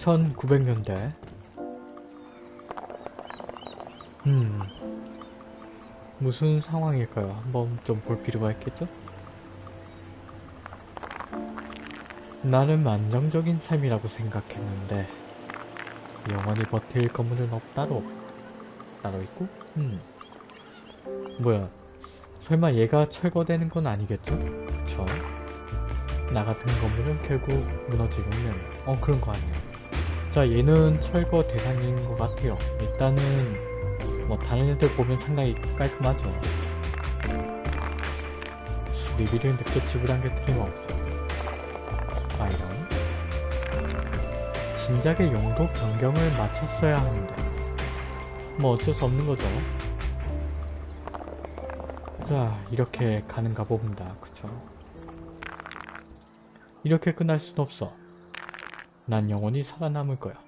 1900년대 음 무슨 상황일까요? 한번 좀 볼 필요가 있겠죠? 나는 안정적인 삶이라고 생각했는데 영원히 버틸 건물은 없다로 따로 있고 음 뭐야 설마 얘가 철거되는 건 아니겠죠? 그쵸? 나 같은 건물은 결국 무너지고 있는 어 그런 거 아니에요 자 얘는 철거 대상인 것 같아요. 일단은 뭐 다른 애들 보면 상당히 깔끔하죠. 수리비를 늦게 지불한 게 틀림없어 아 이런 진작에 용도 변경을 마쳤어야 하는데 뭐 어쩔 수 없는 거죠. 자 이렇게 가는가 봅니다. 그쵸? 이렇게 끝날 순 없어. 난 영원히 살아남을 거야.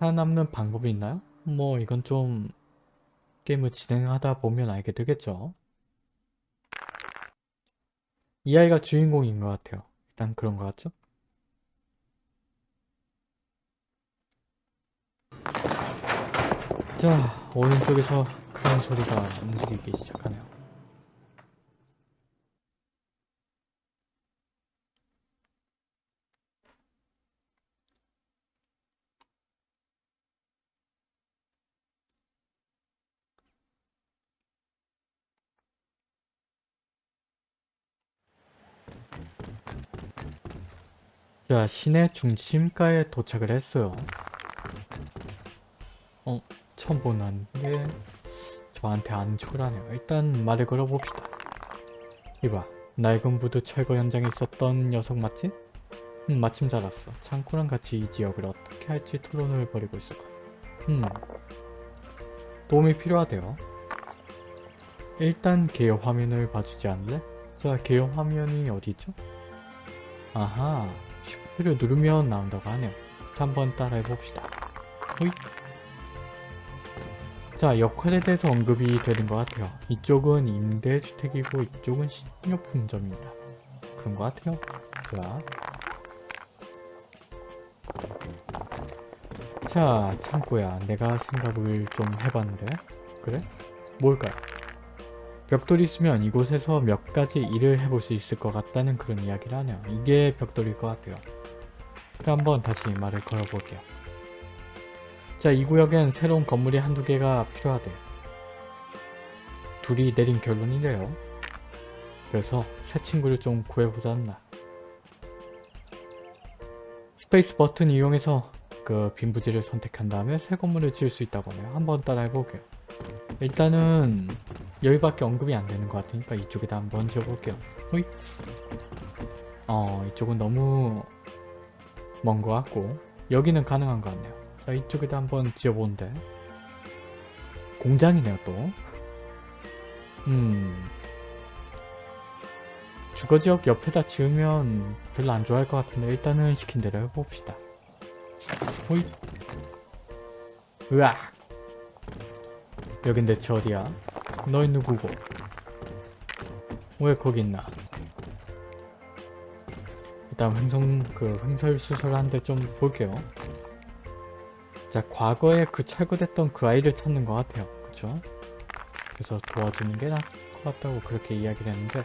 살아남는 방법이 있나요? 뭐 이건 좀 게임을 진행하다 보면 알게 되겠죠. 이 아이가 주인공인 것 같아요. 일단 그런 것 같죠? 자, 오른쪽에서 크레인 소리가 움직이기 시작하네요. 자, 시내 중심가에 도착을 했어요. 어, 처음 보는 게 저한테 안 초라네요. 일단 말을 걸어봅시다. 이봐, 낡은 부두 철거 현장에 있었던 녀석 맞지? 음, 마침 잘 왔어. 창고랑 같이 이 지역을 어떻게 할지 토론을 벌이고 있을 거야. 음, 도움이 필요하대요. 일단 개요 화면을 봐주지 않을래? 자, 개요 화면이 어디죠? 아하, 슈프를 누르면 나온다고 하네요. 한번 따라해 봅시다. 호잇. 자, 역할에 대해서 언급이 되는 것 같아요. 이쪽은 임대주택이고 이쪽은 식료품점입니다. 그런 것 같아요. 자. 자, 창고야. 내가 생각을 좀 해봤는데. 그래? 뭘까요? 벽돌이 있으면 이곳에서 몇 가지 일을 해볼 수 있을 것 같다는 그런 이야기를 하네요. 이게 벽돌일 것 같아요. 그럼 한번 다시 말을 걸어볼게요. 자, 이 구역엔 새로운 건물이 한두 개가 필요하대. 둘이 내린 결론이래요. 그래서 새 친구를 좀 구해보자 했나. space 버튼 이용해서 그 빈 부지를 선택한 다음에 새 건물을 지을 수 있다고 하네요. 한번 따라해볼게요. 일단은 여기밖에 언급이 안 되는 것 같으니까 이쪽에다 한번 지어볼게요. 호잇. 어, 이쪽은 너무 먼 것 같고 여기는 가능한 것 같네요. 자, 이쪽에다 한번 지어보는데 공장이네요 또. 음... 주거지역 옆에다 지으면 별로 안 좋아할 것 같은데 일단은 시킨 대로 해봅시다. 호잇. 으악. 여긴 대체 어디야? 너희 누구고? 왜 거기 있나? 일단 횡성 그 횡설수설한데 좀 볼게요. 자 과거에 그 철거됐던 그 아이를 찾는 것 같아요. 그쵸? 그래서 도와주는 게 나을 것 같다고 그렇게 이야기를 했는데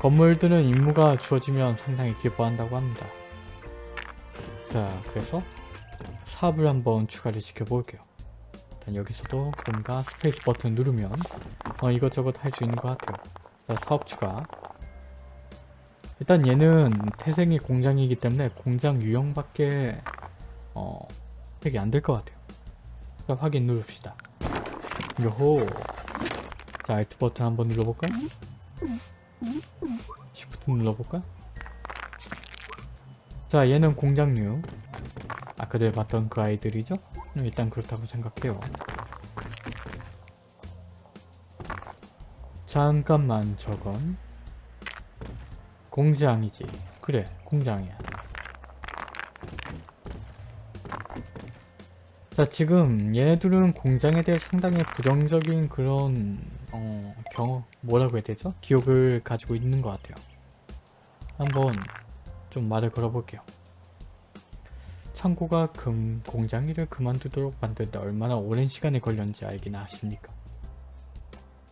건물들은 임무가 주어지면 상당히 기뻐한다고 합니다. 자 그래서 사업을 한번 추가를 시켜볼게요. 일단 여기서도 뭔가 space 버튼 누르면 어, 이것저것 할 수 있는 것 같아요. 자 사업 추가 일단 얘는 태생이 공장이기 때문에 공장 유형밖에 어 되게 안 될 것 같아요. 자 확인 누릅시다. 요호 자 Alt 버튼 한번 눌러볼까? 시프트 눌러볼까? 자 얘는 공장류 아까 전에 봤던 그 아이들이죠? 일단 그렇다고 생각해요. 잠깐만 저건 공장이지. 그래 공장이야. 자 지금 얘네들은 공장에 대해 상당히 부정적인 그런 어 경험 뭐라고 해야 되죠? 기억을 가지고 있는 것 같아요. 한번 좀 말을 걸어볼게요. 창고가 금 공장 일을 그만두도록 만드는데 얼마나 오랜 시간이 걸렸는지 알긴 아십니까?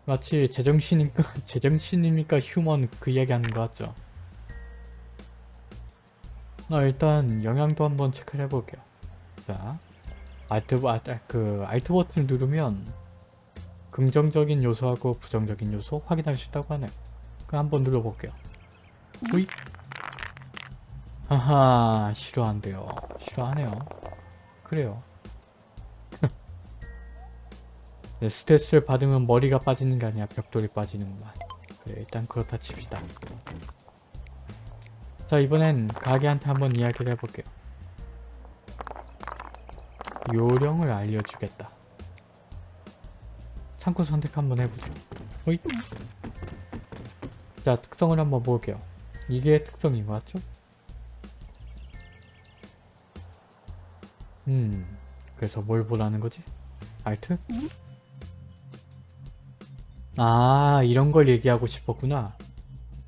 마치 제정신입니까? 제정신입니까? 휴먼 그 이야기 하는 거 같죠? 나 일단 영양도 한번 체크를 해볼게요. 자, 알트, 아, 그, 알트 버튼을 누르면 긍정적인 요소하고 부정적인 요소 확인할 수 있다고 하네요. 그럼 한번 눌러볼게요. 호잇! 하하, 싫어한대요. 싫어하네요. 그래요. 네, 스트레스를 받으면 머리가 빠지는 게 아니라 벽돌이 빠지는구만. 그래, 일단 그렇다 칩시다. 자, 이번엔 가게한테 한번 이야기를 해볼게요. 요령을 알려주겠다. 창고 선택 한번 해보죠. 호잇. 자, 특성을 한번 볼게요. 이게 특성인 것 같죠? 음, 그래서 뭘 보라는 거지? 알트? 아, 이런 걸 얘기하고 싶었구나.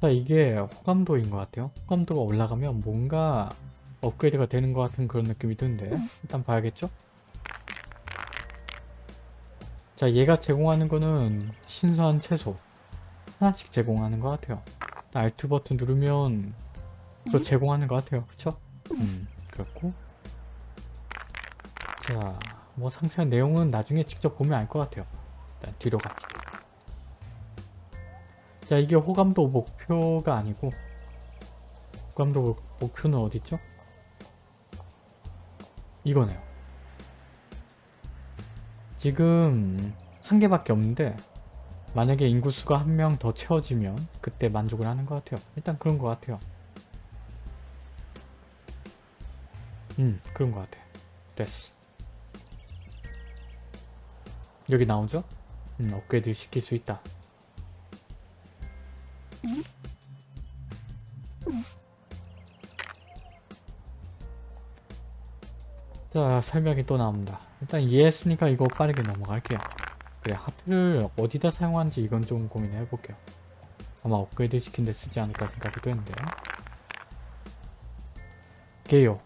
자, 이게 호감도인 것 같아요. 호감도가 올라가면 뭔가 업그레이드가 되는 것 같은 그런 느낌이 드는데 일단 봐야겠죠? 자, 얘가 제공하는 거는 신선한 채소 하나씩 제공하는 것 같아요. 알트 버튼 누르면 또 제공하는 것 같아요. 그쵸? 음, 그렇고 자, 뭐 상세한 내용은 나중에 직접 보면 알 것 같아요. 일단 뒤로 갑시다. 자, 이게 호감도 목표가 아니고 호감도 목- 목표는 어디죠? 이거네요. 지금 한 개밖에 없는데 만약에 인구수가 한 명 더 채워지면 그때 만족을 하는 것 같아요. 일단 그런 것 같아요. 음, 그런 것 같아. 됐어. 여기 나오죠? 음, 업그레이드 시킬 수 있다. 자, 설명이 또 나옵니다. 일단 이해했으니까 이거 빠르게 넘어갈게요. 그래, 하프를 어디다 사용하는지 이건 좀 고민해 볼게요. 아마 업그레이드 시킨 데 쓰지 않을까 생각이 되는데. 게요.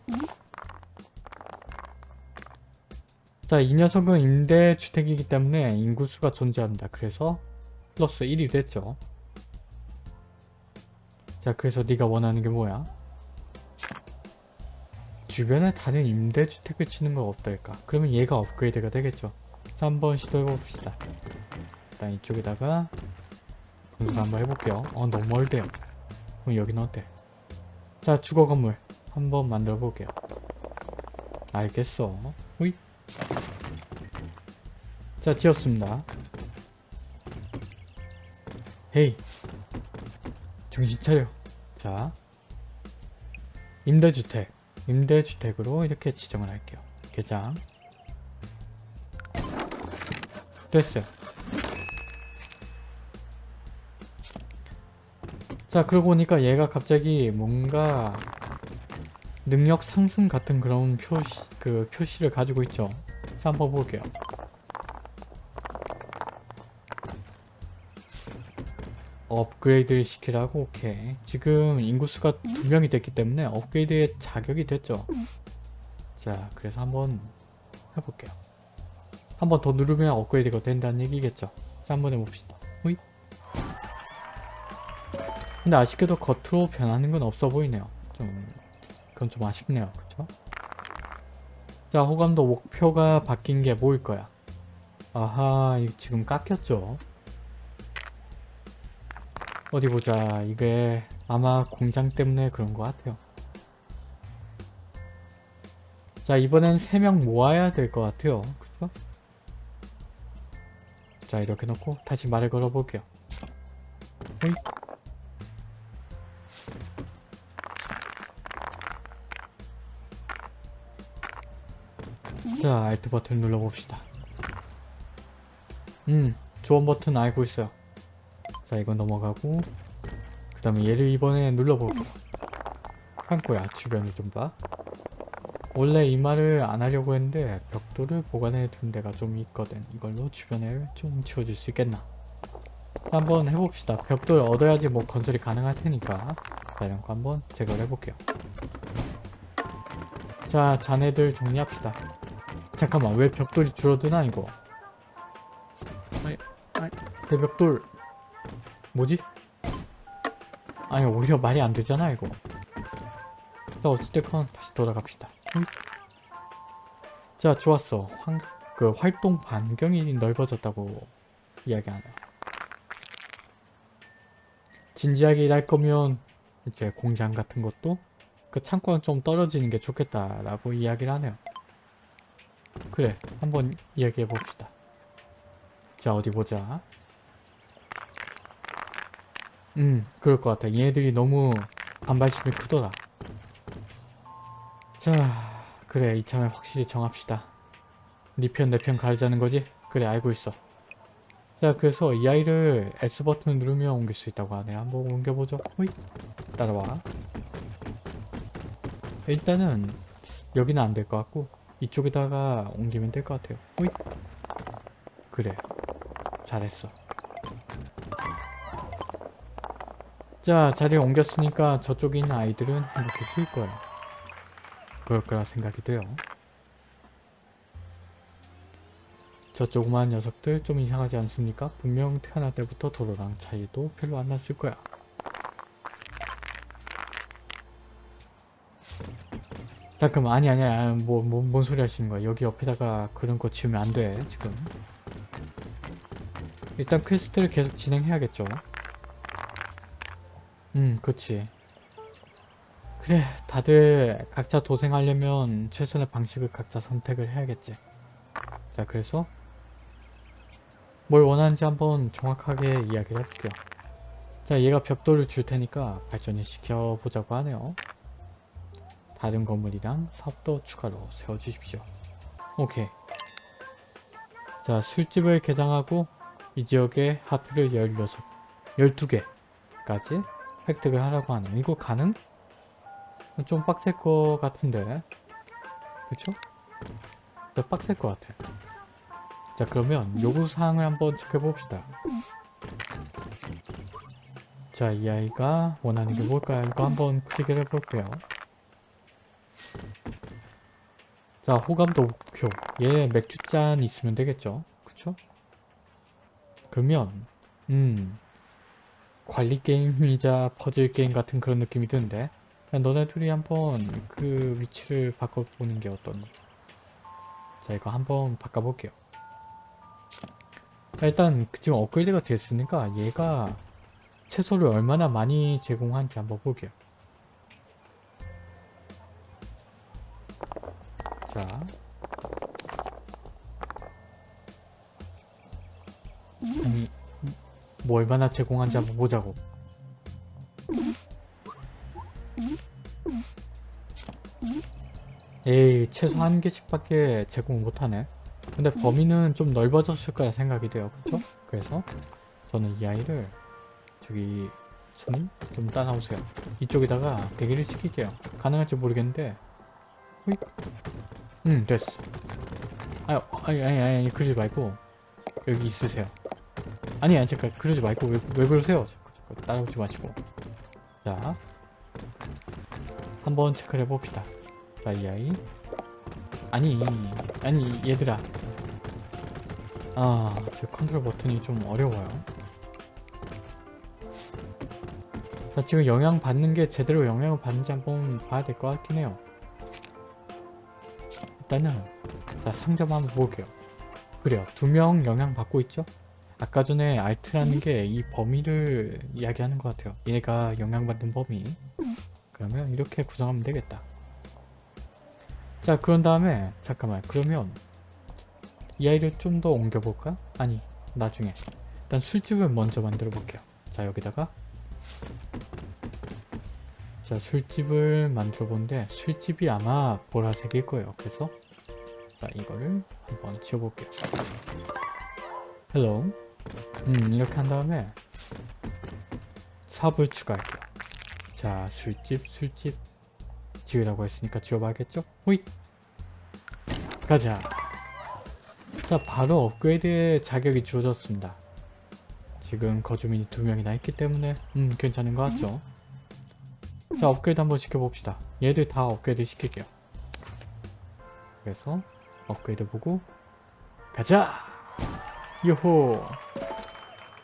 자, 이 녀석은 임대주택이기 때문에 인구수가 존재합니다. 그래서 플러스 1이 됐죠. 자, 그래서 네가 원하는 게 뭐야? 주변에 다른 임대주택을 치는 건 어떨까? 그러면 얘가 업그레이드가 되겠죠. 자, 한번 시도해봅시다. 일단 이쪽에다가 분석 한번 해볼게요. 어, 너무 멀대요. 그럼 여기는 어때? 자, 주거 건물 한번 만들어 볼게요. 알겠어. 호잇. 자, 지었습니다. 헤이. 정신 차려. 자. 임대주택. 임대주택으로 이렇게 지정을 할게요. 계장. 됐어요. 자, 그러고 보니까 얘가 갑자기 뭔가 능력 상승 같은 그런 표시, 그 표시를 가지고 있죠. 자, 한번 볼게요. 업그레이드를 시키라고 오케이. 지금 인구수가 두 명이 됐기 때문에 업그레이드의 자격이 됐죠. 자 그래서 한번 해볼게요. 한번 더 누르면 업그레이드가 된다는 얘기겠죠. 자 한번 해봅시다. 호잇. 근데 아쉽게도 겉으로 변하는 건 없어 보이네요. 좀 그건 좀 아쉽네요. 그쵸? 자 호감도 목표가 바뀐 게 뭐일 거야? 아하 지금 깎였죠 어디 보자. 이게 아마 공장 때문에 그런 것 같아요. 자 이번엔 3명 모아야 될 것 같아요. 그죠? 자 이렇게 놓고 다시 말을 걸어볼게요. 자 알트 버튼 눌러봅시다. 음 조언 버튼 알고 있어요. 자 이건 넘어가고 그 다음에 얘를 이번에 눌러볼게요. 한코야 주변을 좀 봐. 원래 이 말을 안 하려고 했는데 벽돌을 보관해 둔 데가 좀 있거든. 이걸로 주변을 좀 치워줄 수 있겠나? 자, 한번 해봅시다. 벽돌 얻어야지 뭐 건설이 가능할 테니까. 자 이런 거 한번 제거를 해볼게요. 자 자네들 정리합시다. 잠깐만 왜 벽돌이 줄어드나 이거? 아이 아이 내 벽돌 뭐지? 아니 오히려 말이 안 되잖아 이거 자 어찌됐건 다시 돌아갑시다 응? 자 좋았어 환, 그 활동 반경이 넓어졌다고 이야기하네요 진지하게 일할 거면 이제 공장 같은 것도 그 창고는 좀 떨어지는 게 좋겠다라고 이야기를 하네요. 그래 한번 이야기해 봅시다. 자 어디 보자. 음 그럴 것 같아. 얘네들이 너무 반발심이 크더라. 자 그래 이참에 확실히 정합시다. 네 편 내 편 가르자는 거지? 그래 알고 있어. 자 그래서 이 아이를 S 버튼을 누르면 옮길 수 있다고 하네 한번 옮겨보죠 호잇 따라와 일단은 여기는 안 될 것 같고 이쪽에다가 옮기면 될 것 같아요 호잇 그래 잘했어 자 자리를 옮겼으니까 저쪽에 있는 아이들은 행복해질 거예요. 그럴 거라 생각이 돼요. 저 조그마한 녀석들 좀 이상하지 않습니까? 분명 태어날 때부터 도로랑 차이도 별로 안 났을 거야. 잠깐만 아니 아니 아니 뭐, 뭐, 뭔 소리 하시는 거야? 여기 옆에다가 그런 거 지으면 안 돼 지금. 일단 퀘스트를 계속 진행해야겠죠 음 그치 그래 다들 각자 도생하려면 최선의 방식을 각자 선택을 해야겠지 자 그래서 뭘 원하는지 한번 정확하게 이야기를 해볼게요. 자 얘가 벽돌을 줄 테니까 발전을 시켜보자고 하네요. 다른 건물이랑 사업도 추가로 세워주십시오. 오케이. 자 술집을 개장하고 이 지역에 하프를 16, 12개까지 획득을 하라고 하네요. 이거 가능? 좀 빡셀 것 같은데 그쵸? 빡셀 것 같아. 자 그러면 요구사항을 한번 체크해봅시다 자 이 아이가 원하는 게 뭘까요? 이거 한번 클릭을 해볼게요 자 호감도 목표 얘 맥주잔 있으면 되겠죠 그쵸? 그러면 음 관리 게임이자 퍼즐 게임 같은 그런 느낌이 드는데 너네 둘이 한번 그 위치를 바꿔보는 게 어떤 자 이거 한번 바꿔볼게요 일단 지금 업그레이드가 됐으니까 얘가 채소를 얼마나 많이 제공하는지 한번 볼게요. 자. 뭐 얼마나 제공하는지 한번 보자고. 에이, 채소 한 개씩밖에 제공 못하네. 근데 범위는 좀 넓어졌을 거라 생각이 돼요. 그쵸? 그래서 저는 이 아이를 저기 손님 좀 따라오세요. 이쪽에다가 대기를 시킬게요. 가능할지 모르겠는데 호잇. 음 됐어. 아유 아니 아니, 아니 그러지 말고 여기 있으세요. 아니 아니 잠깐 그러지 말고 왜, 왜 그러세요? 잠깐, 잠깐 따라오지 마시고. 자 한번 체크를 해봅시다. 자 이 아이. 아니 아니 얘들아. 아저 컨트롤 버튼이 좀 어려워요. 자 지금 영향 받는 게 제대로 영향을 받는지 한번 봐야 될 것 같긴 해요. 일단은 자 상점 한번 볼게요. 그래요. 두 명 영향 받고 있죠 아까 전에 알트라는 게 이 범위를 이야기하는 것 같아요. 얘가 영향받는 범위. 그러면 이렇게 구성하면 되겠다. 자 그런 다음에 잠깐만. 그러면 이 아이를 좀 더 옮겨볼까? 아니 나중에. 일단 술집을 먼저 만들어 볼게요. 자 여기다가. 자 술집을 만들어 본데 술집이 아마 보라색일 거예요. 그래서 자 이거를 한번 지워볼게요. Hello 음 이렇게 한 다음에 사업을 추가할게요 자 술집 술집 지으라고 했으니까 지워봐야겠죠? 호잇! 가자! 자 바로 업그레이드의 자격이 주어졌습니다. 지금 거주민이 두 명이나 있기 때문에 음 괜찮은 것 같죠? 자 업그레이드 한번 시켜봅시다. 얘들 다 업그레이드 시킬게요. 그래서 업그레이드 보고 가자! 요호!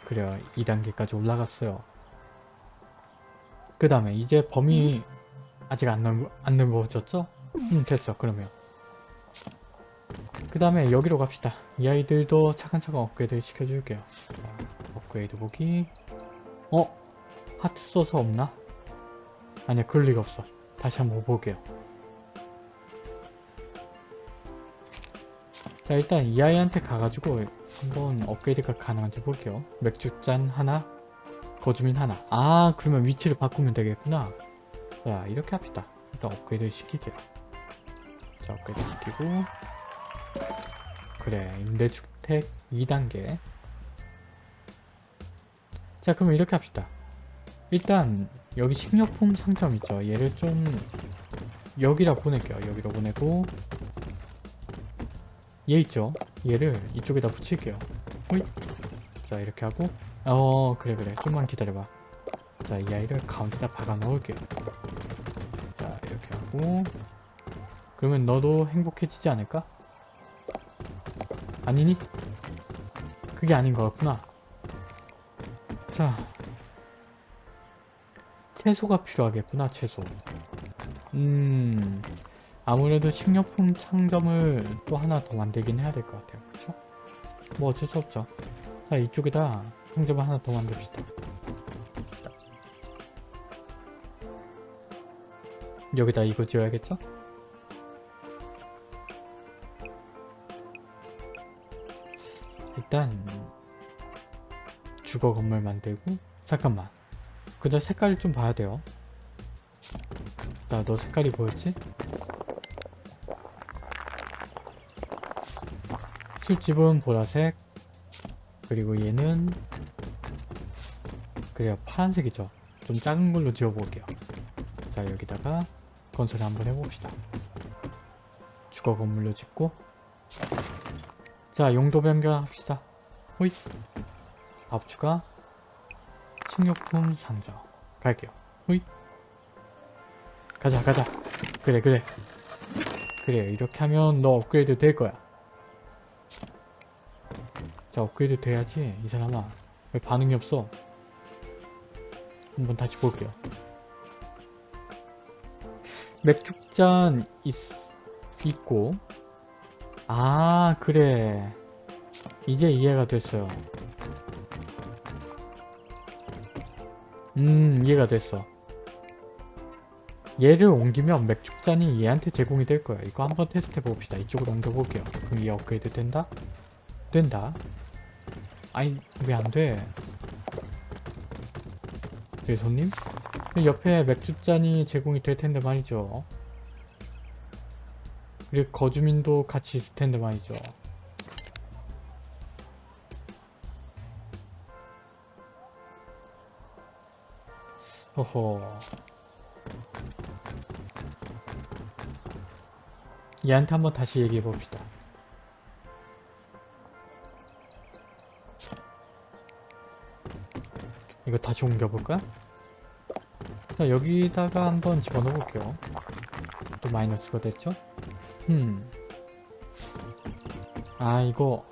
그래 2단계까지 올라갔어요. 그 다음에 이제 범위 아직 안, 넓, 안 넓어졌죠? 음 됐어 그러면 그 다음에 여기로 갑시다. 이 아이들도 차근차근 업그레이드 시켜줄게요. 자, 업그레이드 보기 어? 하트 써서 없나? 아니야 그럴 리가 없어. 다시 한번 볼게요. 자 일단 이 아이한테 가가지고 한번 업그레이드가 가능한지 볼게요. 맥주잔 하나, 거주민 하나. 아 그러면 위치를 바꾸면 되겠구나. 자 이렇게 합시다. 일단 업그레이드 시킬게요. 자 업그레이드 시키고 그래 임대주택 2단계 자 그러면 이렇게 합시다. 일단 여기 식료품 상점 있죠. 얘를 좀 여기라 보낼게요. 여기로 보내고 얘 있죠. 얘를 이쪽에다 붙일게요. 호잇. 자 이렇게 하고 어 그래 그래 좀만 기다려봐. 자 이 아이를 가운데다 박아 넣을게요. 자 이렇게 하고 그러면 너도 행복해지지 않을까? 아니니? 그게 아닌 것 같구나. 자 채소가 필요하겠구나 채소. 음 아무래도 식료품 상점을 또 하나 더 만들긴 해야 될 것 같아요. 그쵸? 뭐 어쩔 수 없죠. 자 이쪽에다 상점을 하나 더 만듭시다. 여기다 이거 지어야겠죠? 일단 주거 건물 만들고 잠깐만 그저 색깔을 좀 봐야 돼요 자너 색깔이 뭐였지? 술집은 보라색 그리고 얘는 그래요 파란색이죠. 좀 작은 걸로 지어볼게요. 자 여기다가 건설 한번 해봅시다. 주거 건물로 짓고. 자 용도 변경합시다. 호잇! 밥 추가 식료품 상점 갈게요. 호잇! 가자 가자. 그래 그래. 그래 이렇게 하면 너 업그레이드 될 거야 자 업그레이드 돼야지 이 사람아. 왜 반응이 없어? 한번 다시 볼게요. 맥주잔 있, 있고. 아 그래. 이제 이해가 됐어요. 음 이해가 됐어. 얘를 옮기면 맥주잔이 얘한테 제공이 될 거야. 이거 한번 테스트 해봅시다. 이쪽으로 옮겨볼게요. 그럼 얘 업그레이드 된다? 된다. 아니 왜 안돼? 저기 손님? 옆에 맥주잔이 제공이 될 텐데 말이죠. 그리고 거주민도 같이 있을 텐데 말이죠. 허허. 얘한테 한번 다시 얘기해 봅시다 이거 다시 옮겨볼까? 자 여기다가 한번 집어넣어 볼게요 또 마이너스가 됐죠? 음. 아 이거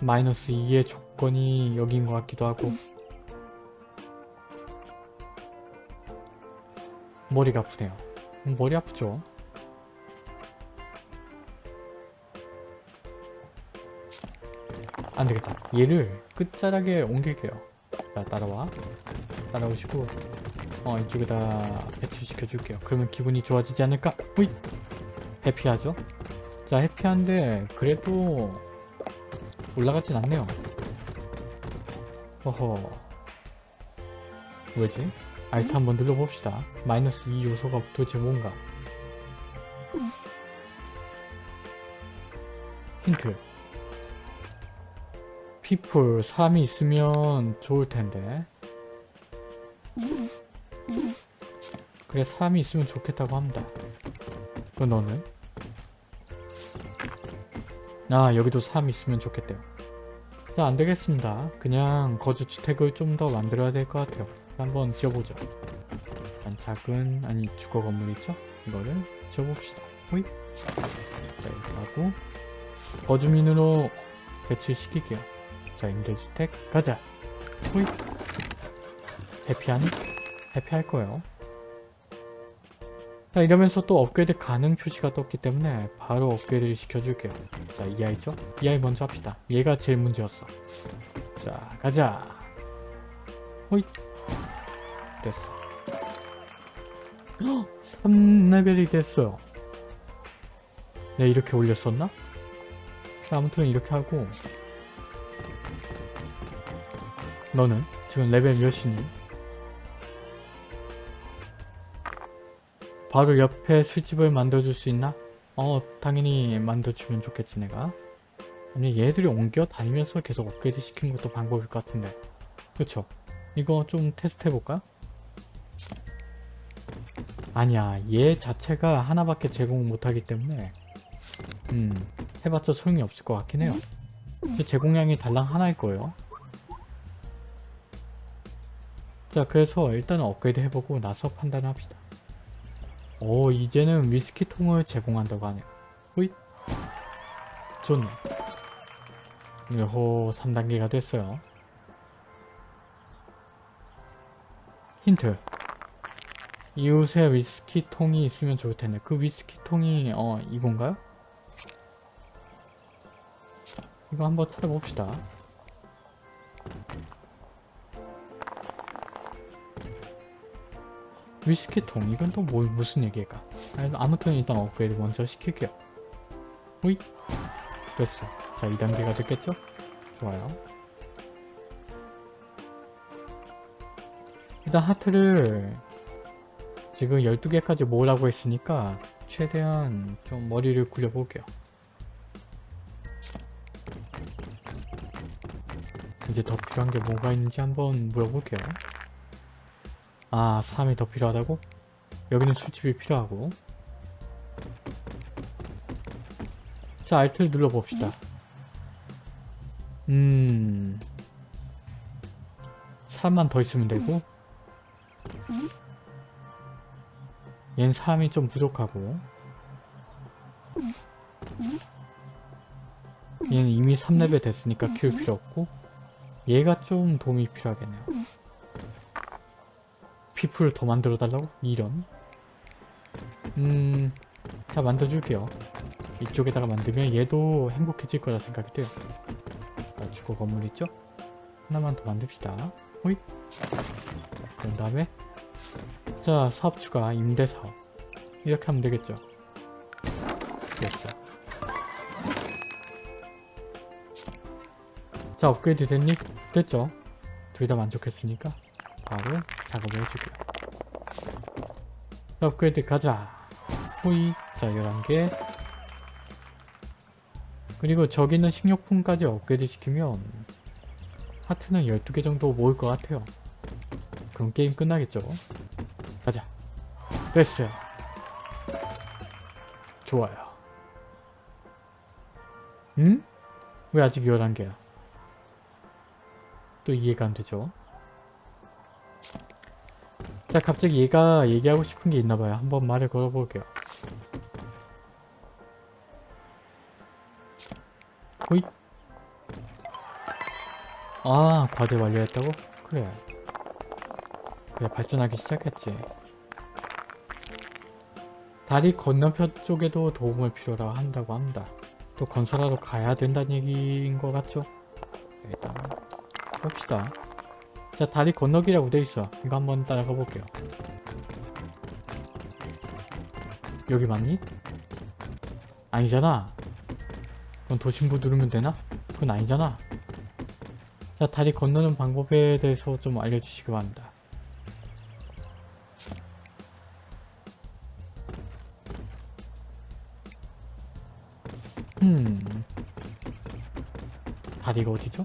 마이너스 2의 조건이 여기인 것 같기도 하고 머리가 아프네요 음, 머리 아프죠? 안되겠다. 얘를 끝자락에 옮길게요. 자 따라와. 따라오시고 어 이쪽에다 배치시켜 줄게요. 그러면 기분이 좋아지지 않을까? 후잇! 해피하죠? 자 해피한데 그래도 올라가진 않네요. 어허. 왜지? 알트 한번 눌러봅시다. 마이너스 2 요소가 도대체 뭔가? 힌트 피플 사람이 있으면 좋을 텐데 그래 사람이 있으면 좋겠다고 합니다 그 너는? 아 여기도 사람이 있으면 좋겠대요 자 안되겠습니다 그냥 거주주택을 좀 더 만들어야 될 것 같아요 한번 지어보죠 일단 작은 아니 주거 건물 있죠? 이거를 지어봅시다. 호잇. 자 이렇게 하고 거주민으로 배치시킬게요. 자 임대주택 가자. 호잇. 해피하니? 해피할 거예요. 자 이러면서 또 업그레이드 가능 표시가 떴기 때문에 바로 업그레이드를 시켜줄게요. 자 이 아이죠? 이 아이 먼저 합시다. 얘가 제일 문제였어. 자 가자. 호잇. 됐어. 3레벨이 됐어요. 내가 이렇게 올렸었나? 자, 아무튼 이렇게 하고 너는 지금 레벨 몇이니? 바로 옆에 술집을 만들어줄 수 있나? 어 당연히 만들어주면 좋겠지 내가 아니 얘들이 옮겨 다니면서 계속 업그레이드 시키는 것도 방법일 것 같은데 그쵸? 이거 좀 테스트 해볼까? 아니야 얘 자체가 하나밖에 제공 못하기 때문에 음 해봤자 소용이 없을 것 같긴 해요 제 제공량이 달랑 하나일 거예요 자 그래서 일단은 업그레이드 해보고 나서 판단을 합시다. 오 이제는 위스키 통을 제공한다고 하네요. 호잇! 좋네. 요호 3단계가 됐어요. 힌트. 이웃에 위스키 통이 있으면 좋을 텐데 그 위스키 통이 어 이건가요? 이거 한번 찾아봅시다 위스키 통 이건 또 뭐, 무슨 얘기일까 아무튼 일단 업그레이드 먼저 시킬게요 호잇 됐어 자 2단계가 됐겠죠? 좋아요 일단 하트를 지금 12개까지 모으라고 했으니까 최대한 좀 머리를 굴려볼게요. 이제 더 필요한 게 뭐가 있는지 한번 물어볼게요. 아, 3이 더 필요하다고? 여기는 술집이 필요하고. 자, 알트를 눌러봅시다. 음... 사람만 더 있으면 되고. 얘는 사람이 좀 부족하고. 얘는 이미 3레벨 됐으니까 키울 필요 없고. 얘가 좀 도움이 필요하겠네요 피플을 더 만들어 달라고? 이런. 음... 자 만들어줄게요. 이쪽에다가 만들면 얘도 행복해질 거라 생각이 돼요. 자, 주거 건물 있죠? 하나만 더 만듭시다. 호잇! 그런 다음에 자 사업 추가 임대 사업. 이렇게 하면 되겠죠? 됐어. 자 업그레이드 됐니? 됐죠? 둘 다 만족했으니까 바로 작업을 자, 업그레이드 가자. 호이. 자 11개. 그리고 저기 있는 식료품까지 업그레이드 시키면 하트는 12개 정도 모을 것 같아요. 그럼 게임 끝나겠죠? 가자. 됐어요. 좋아요. 응? 왜 아직 11개야? 또 이해가 안 되죠 자 갑자기 얘가 얘기하고 싶은 게 있나봐요. 한번 말을 걸어볼게요. 호잇. 아 과제 완료했다고? 그래. 그래 발전하기 시작했지. 다리 건너편 쪽에도 도움을 필요로 한다고 합니다. 또 건설하러 가야 된다는 얘기인 것 같죠? 일단 봅시다 자 다리 건너기라고 돼있어 이거 한번 따라가 볼게요 여기 맞니? 아니잖아 그럼 도심부 누르면 되나? 그건 아니잖아 자 다리 건너는 방법에 대해서 좀 알려주시기 바랍니다 음 다리가 어디죠?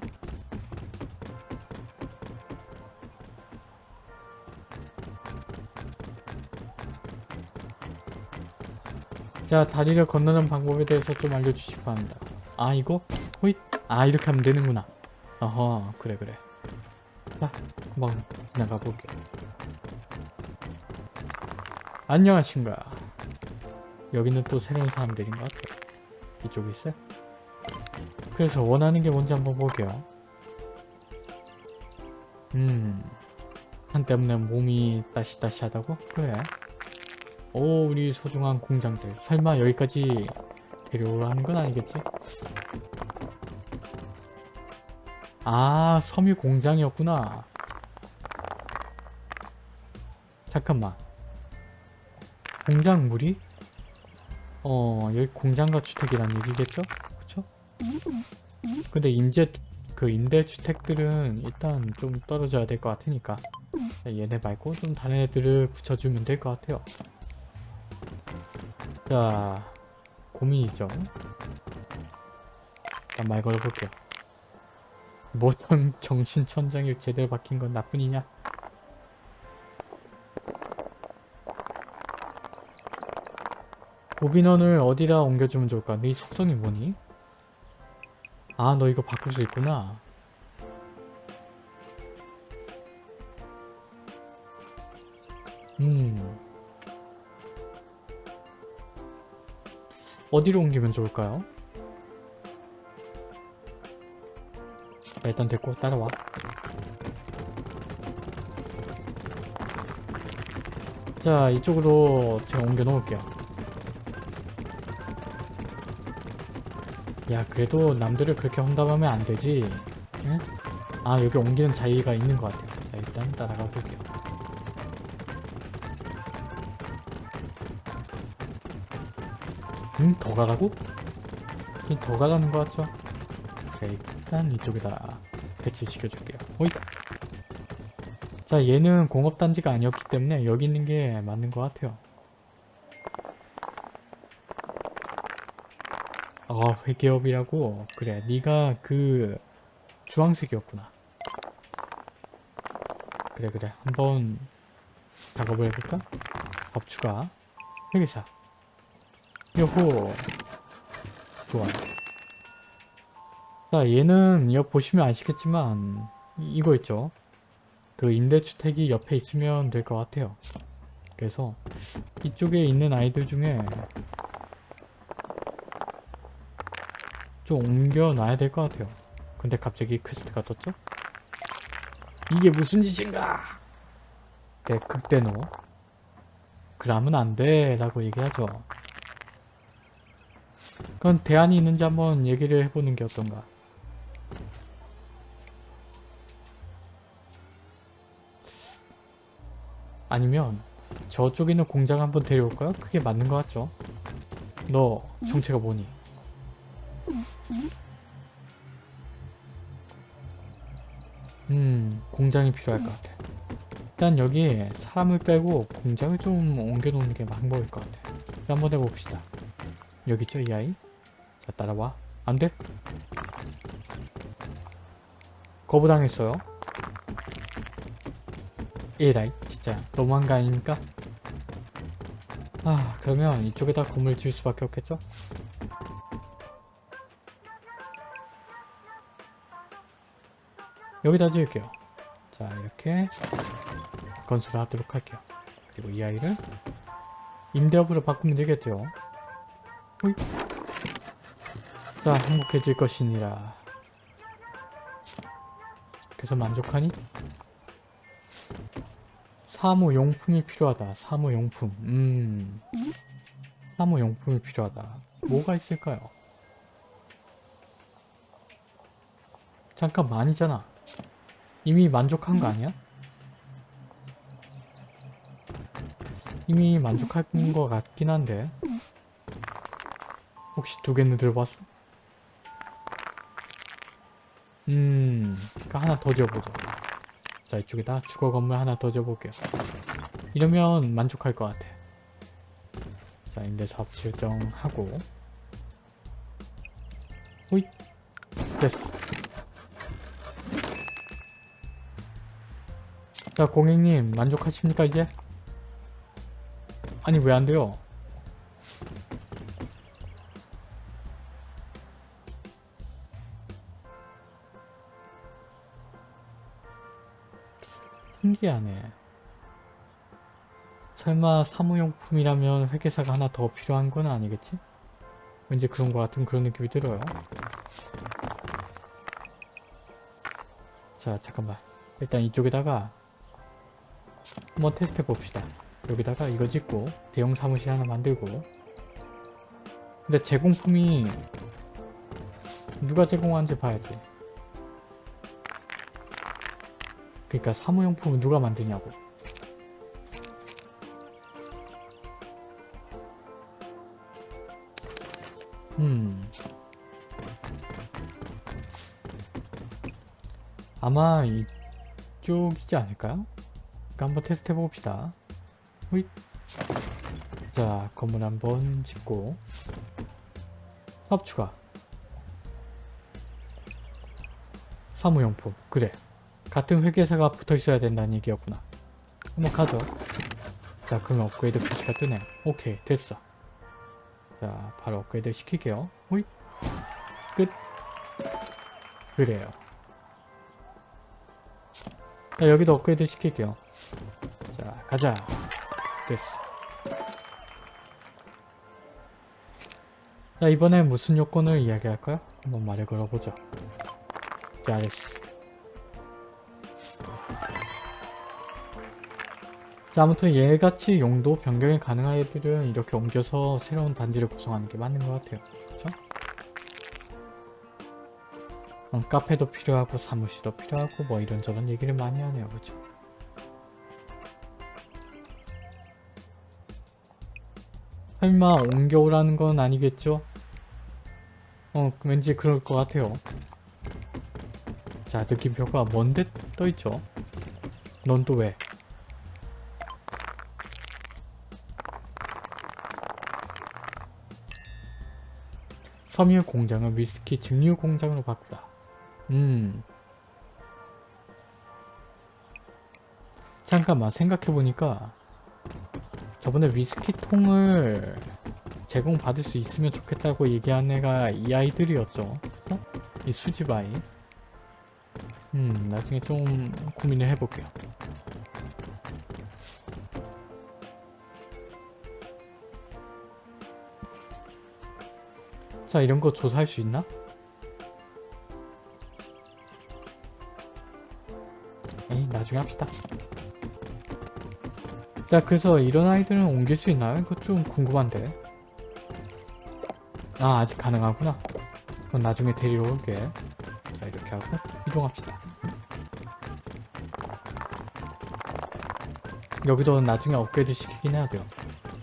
자 다리를 건너는 방법에 대해서 좀 알려주시기 바랍니다 아 이거? 호잇 아 이렇게 하면 되는구나 어허 그래 그래 자 한번 지나가 볼게 안녕하신가. 여기는 또 새로운 사람들인 것 같아요. 이쪽에 있어요? 그래서 원하는 게 뭔지 한번 볼게요. 음. 한 때문에 몸이 따시따시 하다고? 그래. 오, 우리 소중한 공장들. 설마 여기까지 데려오라는 건 아니겠지? 아, 섬유 공장이었구나. 잠깐만. 공장 무리? 어, 여기 공장과 주택이란 얘기겠죠? 그쵸? 근데 인제, 그 임대주택들은 일단 좀 떨어져야 될 것 같으니까 얘네 말고 좀 다른 애들을 붙여주면 될 것 같아요. 자, 고민이죠. 일단 말 걸어볼게요. 모든 정신 천장일 제대로 박힌 건 나뿐이냐? 고빈원을 어디다 옮겨주면 좋을까? 네 속성이 뭐니? 아, 너 이거 바꿀 수 있구나. 어디로 옮기면 좋을까요? 자, 일단 됐고 따라와. 자, 이쪽으로 제가 옮겨 놓을게요. 야, 그래도 남들을 그렇게 험담하면 안 되지. 응? 아, 여기 옮기는 자유가 있는 것 같아요. 자, 일단 따라가 볼게요. 음? 더 가라고? 더 가라는 것 같죠? 자, 일단 이쪽에다 배치시켜줄게요. 오이! 자, 얘는 공업단지가 아니었기 때문에 여기 있는 게 맞는 것 같아요. 아, 회계업이라고? 그래, 네가 그 주황색이었구나. 그래, 그래. 한번 작업을 해볼까? 법추가 회계사 요호 좋아. 자 얘는 여기 보시면 아시겠지만 이- 이거 있죠? 그 임대주택이 옆에 있으면 될 것 같아요. 그래서 이쪽에 있는 아이들 중에 좀 옮겨 놔야 될 것 같아요. 근데 갑자기 퀘스트가 떴죠? 이게 무슨 짓인가? 네 극대노. 그러면 안돼 라고 얘기하죠 그건 대안이 있는지 한번 얘기를 해보는 게 어떤가 아니면 저쪽에 있는 공장 한번 데려올까요? 그게 맞는 것 같죠? 너 정체가 뭐니? 음 공장이 필요할 것 같아 일단 여기 사람을 빼고 공장을 좀 옮겨놓는 게 방법일 것 같아 자, 한번 해봅시다 여기 있죠 이 아이? 자 따라와 안돼? 거부당했어요 에라이 진짜 너무한 거 아닙니까? 아 그러면 이쪽에다 건물 지을 수밖에 없겠죠? 여기다 지을게요 자 이렇게 건설을 하도록 할게요 그리고 이 아이를 임대업으로 바꾸면 되겠죠 호이. 자 행복해질 것이니라 그래서 만족하니? 사무용품이 필요하다 사무용품 음 사무용품이 필요하다 뭐가 있을까요? 잠깐 아니잖아 이미 만족한 거 아니야? 이미 만족한 거 같긴 한데 혹시 두 개는 들어봤어? 음, 그러니까 더 지어보자. 자, 이쪽에다 주거 건물 하나 더 지어볼게요. 이러면 만족할 것 같아. 자, 임대사업 지정하고 호잇! 됐어. 자, 공익님 만족하십니까, 이제? 아니, 왜 안 돼요? 신기하네. 설마 사무용품이라면 회계사가 하나 더 필요한 건 아니겠지? 왠지 그런 것 같은 그런 느낌이 들어요. 자 잠깐만 일단 이쪽에다가 한번 테스트 해봅시다. 여기다가 이거 짓고 대형 사무실 하나 만들고 근데 제공품이 누가 제공하는지 봐야지. 그러니까 사무용품은 누가 만드냐고. 음. 아마 이쪽이지 않을까요? 그러니까 한번 테스트 해봅시다. 호잇. 자, 건물 한번 짓고 사업 추가 사무용품 그래 같은 회계사가 붙어 있어야 된다는 얘기였구나. 한번 가죠? 자 그러면 업그레이드 표시가 뜨네. 오케이 됐어. 자 바로 업그레이드 시킬게요. 호잇! 끝! 그래요. 자 여기도 업그레이드 시킬게요. 자 가자. 됐어. 자 이번엔 무슨 요건을 이야기할까요? 한번 말을 걸어보죠. 잘했어 자 아무튼 얘같이 용도 변경이 가능한 애들은 이렇게 옮겨서 새로운 단지를 구성하는 게 맞는 것 같아요 그쵸? 어, 카페도 필요하고 사무실도 필요하고 뭐 이런저런 얘기를 많이 하네요 그쵸? 설마 옮겨오라는 건 아니겠죠? 어 왠지 그럴 것 같아요 자 느낌표가 뭔데 떠있죠? 넌 또 왜? 섬유 공장을 위스키 증류 공장으로 바꾸다. 음. 잠깐만 생각해보니까 저번에 위스키 통을 제공받을 수 있으면 좋겠다고 얘기한 애가 이 아이들이었죠. 그쵸? 이 수집 아이. 음 나중에 좀 고민을 해볼게요. 자 이런 거 조사할 수 있나? 에이 나중에 합시다 자 그래서 이런 아이들은 옮길 수 있나요? 이거 좀 궁금한데 아 아직 가능하구나 그럼 나중에 데리러 올게 자 이렇게 하고 이동합시다 여기도 나중에 업그레이드 시키긴 해야 돼요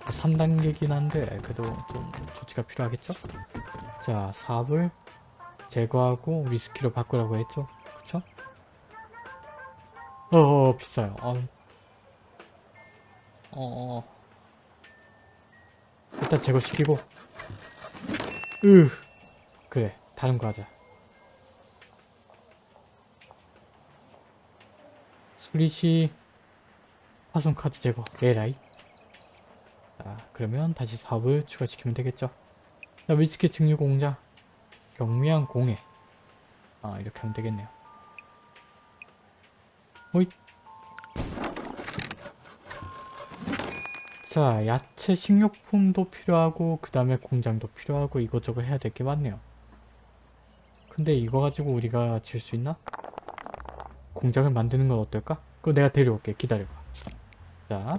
3단계긴 한데 그래도 좀 조치가 필요하겠죠? 자 사업을 제거하고 위스키로 바꾸라고 했죠? 그쵸? 어어 비싸요. 어. 어. 일단 제거시키고. 으 그래 다른 거 하자. 수리시 파손 카드 제거 에라이. 자 그러면 다시 사업을 추가시키면 되겠죠 자, 위스키 증류 공장. 경미한 공해. 아 이렇게 하면 되겠네요. 호잇. 자 야채 식료품도 필요하고 그 다음에 공장도 필요하고 이것저것 해야 될 게 많네요. 근데 이거 가지고 우리가 질 수 있나? 공장을 만드는 건 어떨까? 그거 내가 데려올게. 기다려봐. 자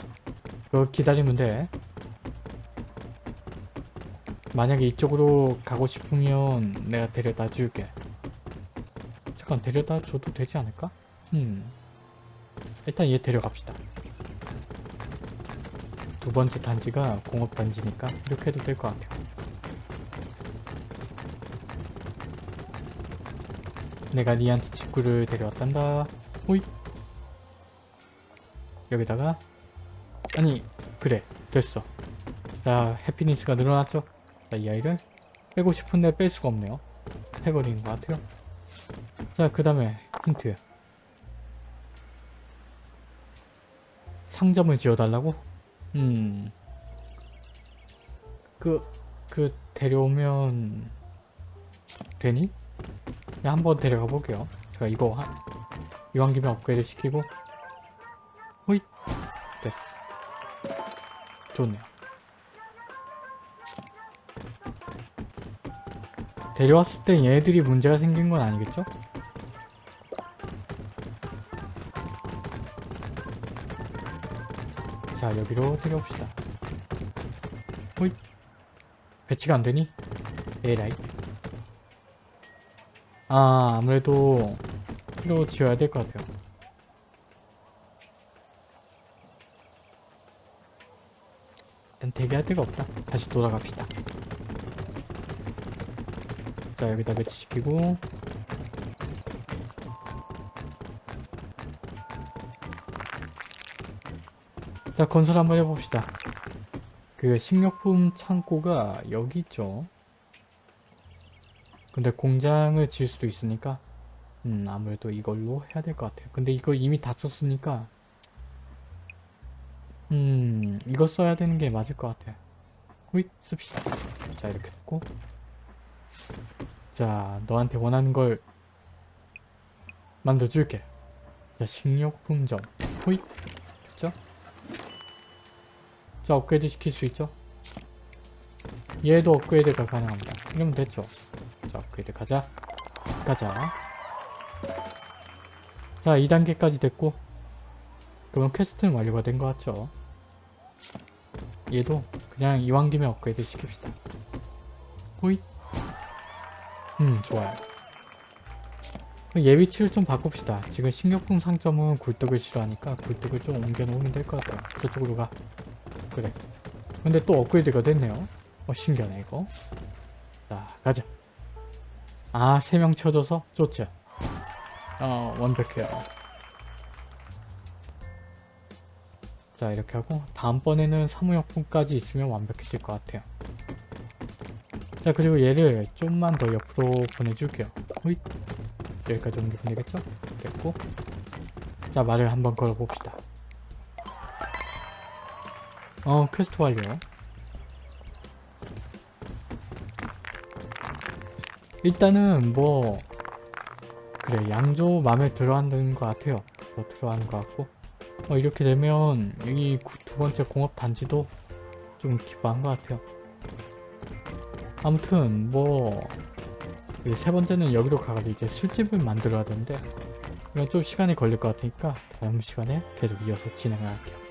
그거 기다리면 돼 만약에 이쪽으로 가고 싶으면 내가 데려다 줄게. 잠깐 데려다 줘도 되지 않을까? 음. 일단 얘 데려갑시다. 두 번째 단지가 공업 단지니까 이렇게 해도 될 것 같아요. 내가 니한테 직구를 데려왔단다. 호잇. 여기다가. 아니 그래. 됐어. 자 해피니스가 늘어났죠 자, 이 아이를 빼고 싶은데 뺄 수가 없네요. 해버리는 것 같아요. 자, 그 다음에 힌트. 상점을 지어달라고? 음. 그, 그, 데려오면, 되니? 야, 한번 데려가 볼게요. 제가 이거, 한, 이왕 김에 업그레이드 시키고, 호잇! 됐어. 좋네요. 데려왔을 때 얘네들이 문제가 생긴 건 아니겠죠? 자 여기로 데려옵시다. 호잇 배치가 안되니? 에라이 아 아무래도 필로 지어야 될 것 같아요. 일단 대기할 데가 없다. 다시 돌아갑시다. 자 여기다 배치시키고 자 건설 한번 해봅시다. 그 식료품 창고가 여기 있죠. 근데 공장을 지을 수도 있으니까 음 아무래도 이걸로 해야 될 것 같아요. 근데 이거 이미 다 썼으니까 음 이거 써야 되는 게 맞을 것 같아요. 호잇 씁시다. 자 이렇게 했고 자 너한테 원하는 걸 만들어줄게. 자 식료품점 호잇 됐죠? 자 업그레이드 시킬 수 있죠? 얘도 업그레이드가 가능합니다. 이러면 됐죠? 자 업그레이드 가자 가자 자 2단계까지 됐고 그럼 퀘스트는 완료가 된 것 같죠? 얘도 그냥 이왕 김에 업그레이드 시킵시다. 호잇 음 좋아요. 얘 위치를 좀 바꿉시다. 지금 식료품 상점은 굴뚝을 싫어하니까 굴뚝을 좀 옮겨 놓으면 될 것 같아요. 저쪽으로 가. 그래. 근데 또 업그레이드가 됐네요. 어 신기하네 이거. 자 가자. 아세명 쳐줘서 좋죠. 어 완벽해요. 자 이렇게 하고 다음번에는 사무용품까지 있으면 완벽해질 것 같아요. 자 그리고 얘를 좀만 더 옆으로 보내줄게요. 호잇 여기까지 옮겨 보내겠죠? 됐고 자 말을 한번 걸어봅시다. 어 퀘스트 완료. 일단은 뭐 그래 양조 마음에 들어하는 것 같아요. 더 들어하는 것 같고 어, 이렇게 되면 이 두 번째 공업 단지도 좀 기뻐한 것 같아요. 아무튼 뭐 세 번째는 여기로 가가지고 이제 술집을 만들어야 되는데 이건 좀 시간이 걸릴 것 같으니까 다음 시간에 계속 이어서 진행을 할게요.